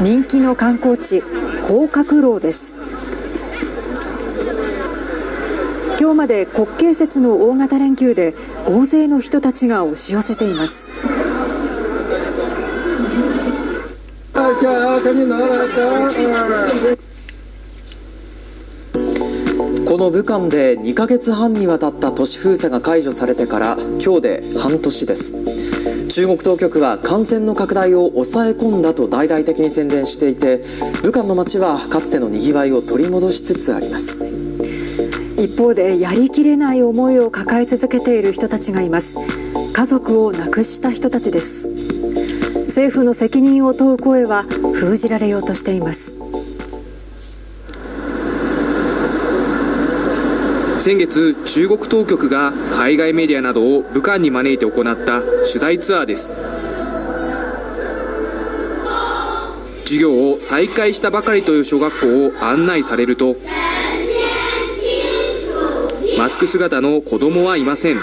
人気の観光地広角楼です。今日まで国慶節の大型連休で大勢の人たちが押し寄せています。この武漢で2ヶ月半にわたった都市封鎖が解除されてから今日で半年です。中国当局は感染の拡大を抑え込んだと大々的に宣伝していて武漢の街はかつてのにぎわいを取り戻しつつあります。一方でやりきれない思いを抱え続けている人たちがいます。家族を亡くした人たちです。政府の責任を問う声は封じられようとしています。先月、中国当局が海外メディアなどを武漢に招いて行った取材ツアーです。授業を再開したばかりという小学校を案内されるとマスク姿の子供はいません。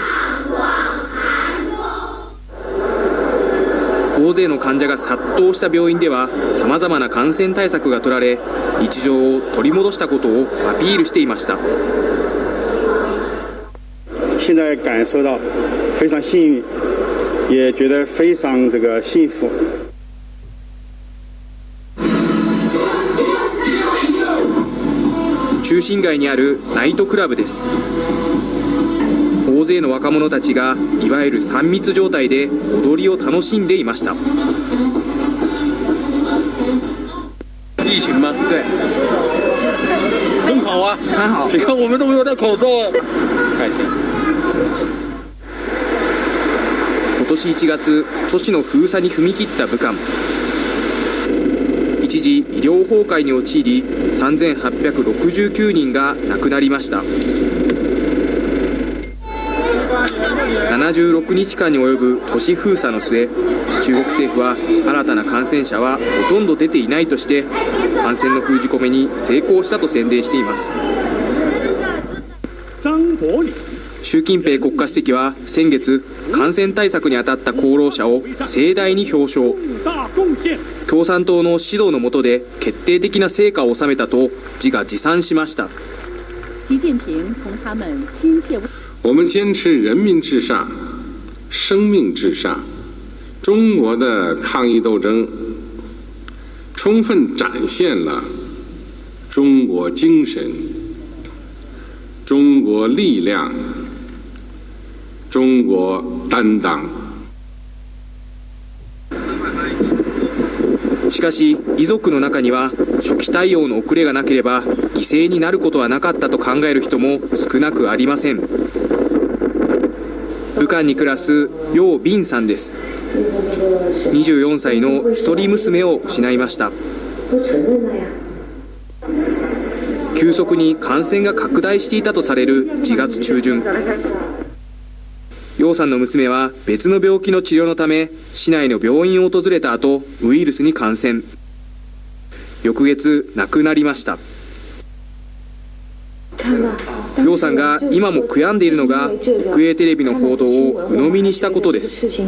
大勢の患者が殺到した病院ではさまざまな感染対策が取られ日常を取り戻したことをアピールしていました。现在感受到非常幸运，也觉得非常这个幸福。中心街にあるナイトクラブです大勢の若者たちがいわゆる3密状態で踊りを楽しんでいました疫情吗？对，很好啊，很好。你看我们都没有戴口罩啊，开心。今年1月都市の封鎖に踏み切った武漢。一時医療崩壊に陥り3869人が亡くなりました。76日間に及ぶ都市封鎖の末中国政府は新たな感染者はほとんど出ていないとして感染の封じ込めに成功したと宣伝しています。習近平国家主席は先月感染対策に当たった功労者を盛大に表彰共産党の指導の下で決定的な成果を収めたと自画自賛しました習近平同他们亲切我们坚持人民至上、生命至上。中国的抗疫斗争充分展现了中国精神、中国力量、中国担当。しかし遺族の中には初期対応の遅れがなければ犠牲になることはなかったと考える人も少なくありません。武漢に暮らす楊斌さんです。24歳の一人娘を失いました。急速に感染が拡大していたとされる1月中旬。楊さんの娘は別の病気の治療のため市内の病院を訪れた後ウイルスに感染。翌月亡くなりました。楊さんが今も悔やんでいるのが国営テレビの報道を鵜呑みにしたことです。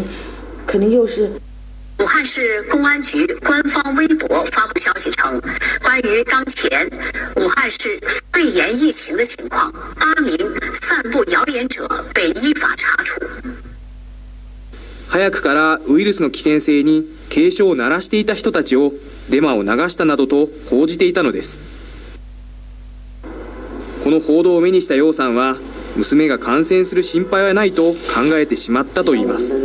武汉市公安局官方微博发布消息称，关于当前武汉市肺炎疫情的情况，八名散布谣言者被依法查处。早くからウイルスの危険性に警鐘を鳴らしていた人たちをデマを流したなどと報じていたのですこの報道を目にした楊さんは娘が感染する心配はないと考えてしまったといいます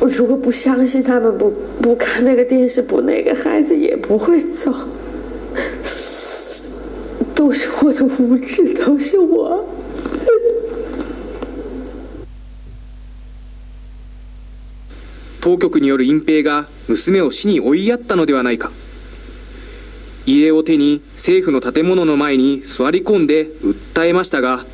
我如果不相信他们不不看那个电视，不那个孩子也不会走。都是我的无知，都是我。当局による隠蔽が娘を死に追いやったのではないか。遺影を手に政府の建物の前に座り込んで訴えましたが，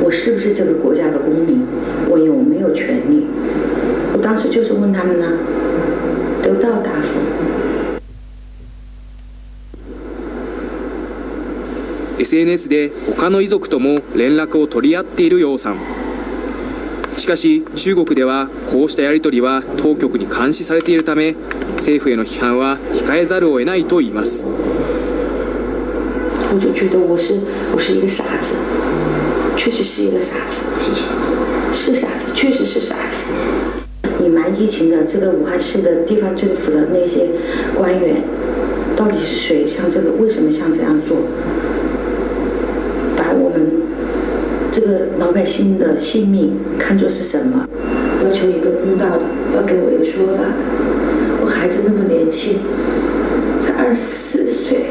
我是不是这个国家的公民？我有没有权利？我当时就是问他们呢，得不到答复。SNS で他の遺族とも連絡を取り合っている楊さんしかし中国ではこうしたやり取りは当局に監視されているため政府への批判は控えざるを得ないと言います我就觉得我是我是一个傻子，确实是一个傻子，是傻子，确实是傻子。隐瞒疫情的这个武汉市的地方政府的那些官员，到底是谁？像这个为什么像这样做？这个老百姓的性命看作是什么？要求一个公道的，要给我一个说法。我孩子那么年轻，才二十四岁。